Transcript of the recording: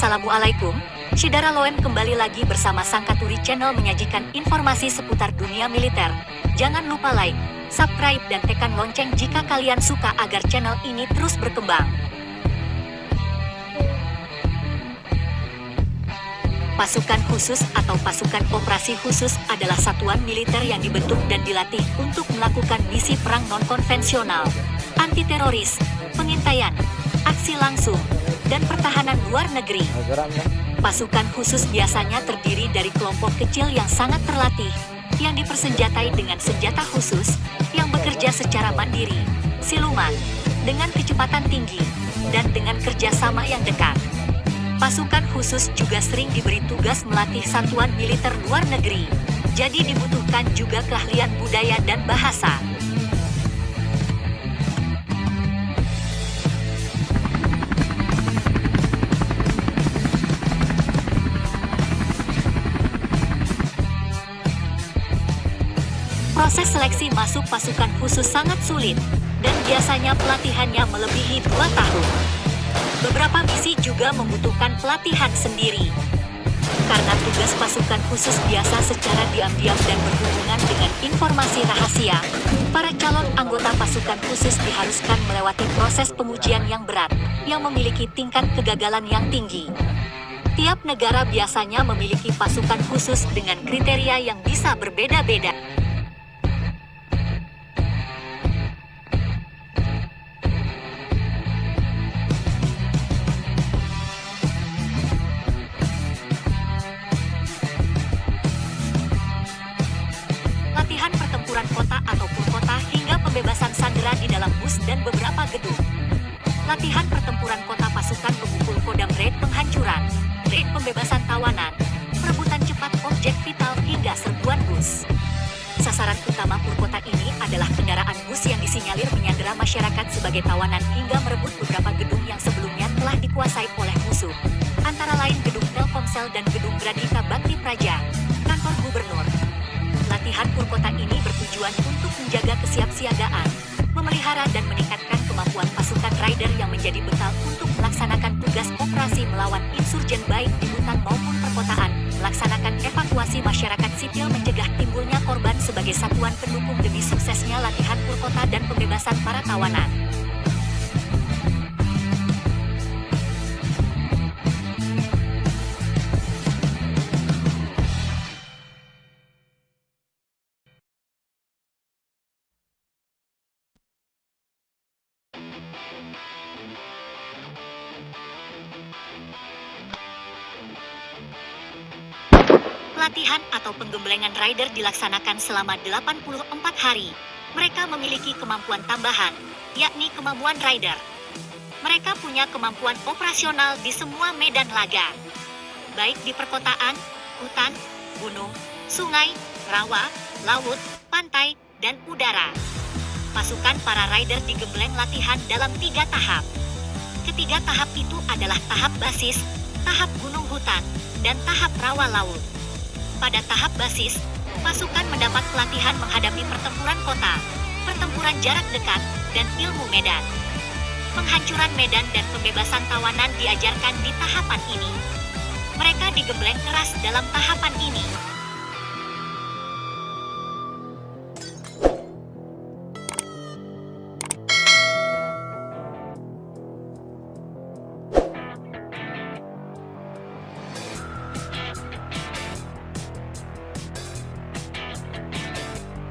Assalamualaikum, Shidara Loem kembali lagi bersama Sangkaturi Channel menyajikan informasi seputar dunia militer. Jangan lupa like, subscribe dan tekan lonceng jika kalian suka agar channel ini terus berkembang. Pasukan khusus atau pasukan operasi khusus adalah satuan militer yang dibentuk dan dilatih untuk melakukan misi perang non-konvensional, anti-teroris, pengintaian, aksi langsung, dan pertahanan luar negeri. Pasukan khusus biasanya terdiri dari kelompok kecil yang sangat terlatih, yang dipersenjatai dengan senjata khusus, yang bekerja secara mandiri, siluman, dengan kecepatan tinggi, dan dengan kerjasama yang dekat. Pasukan khusus juga sering diberi tugas melatih satuan militer luar negeri, jadi dibutuhkan juga keahlian budaya dan bahasa. Proses seleksi masuk pasukan khusus sangat sulit, dan biasanya pelatihannya melebihi dua tahun. Beberapa misi juga membutuhkan pelatihan sendiri. Karena tugas pasukan khusus biasa secara diam-diam dan berhubungan dengan informasi rahasia, para calon anggota pasukan khusus diharuskan melewati proses pengujian yang berat, yang memiliki tingkat kegagalan yang tinggi. Tiap negara biasanya memiliki pasukan khusus dengan kriteria yang bisa berbeda-beda. Latihan pertempuran kota pasukan pemukul kodam raid penghancuran, raid pembebasan tawanan, perebutan cepat objek vital hingga serbuan bus. Sasaran utama Purkota ini adalah kendaraan bus yang disinyalir menyandera masyarakat sebagai tawanan hingga merebut beberapa gedung yang sebelumnya telah dikuasai oleh musuh. Antara lain gedung Telkomsel dan gedung Gradika Bakti Praja, kantor gubernur, Latihan Purkota ini bertujuan untuk menjaga kesiapsiagaan, rider yang menjadi bekal untuk melaksanakan tugas operasi melawan insurgen baik di hutan maupun perkotaan, melaksanakan evakuasi masyarakat sipil mencegah timbulnya korban sebagai satuan pendukung demi suksesnya latihan Purkota dan pembebasan para tawanan. Pelatihan atau penggemblengan rider dilaksanakan selama 84 hari. Mereka memiliki kemampuan tambahan, yakni kemampuan rider. Mereka punya kemampuan operasional di semua medan laga, baik di perkotaan, hutan, gunung, sungai, rawa, laut, pantai, dan udara. Pasukan para rider digembleng latihan dalam tiga tahap. Ketiga tahap itu adalah tahap basis, tahap gunung hutan, dan tahap rawa laut. Pada tahap basis, pasukan mendapat pelatihan menghadapi pertempuran kota, pertempuran jarak dekat, dan ilmu medan. Penghancuran medan dan pembebasan tawanan diajarkan di tahapan ini. Mereka digembleng keras dalam tahapan ini,